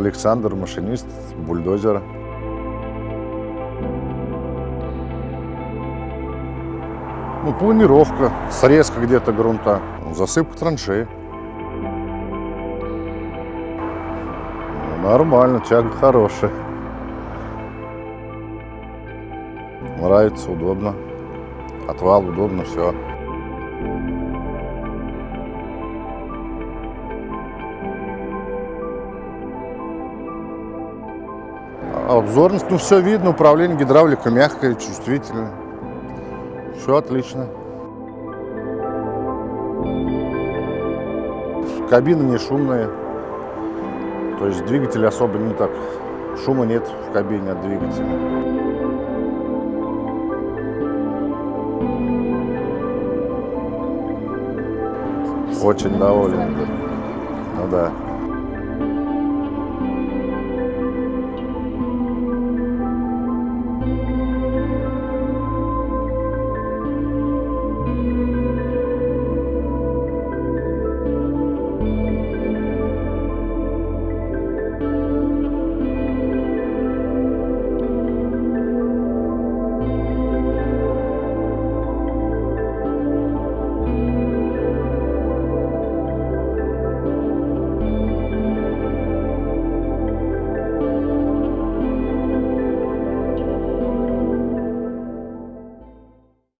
Александр, машинист бульдозера. Ну, планировка, срезка где-то грунта, засыпка траншеи. Ну, Нормально, тяга хорошая. Нравится, удобно. Отвал удобно, все. Обзорность, ну все видно, управление гидравлика мягкое, чувствительное. Все отлично. Кабина не шумная. То есть двигатель особо не так. Шума нет в кабине от двигателя. Очень доволен. Ну да.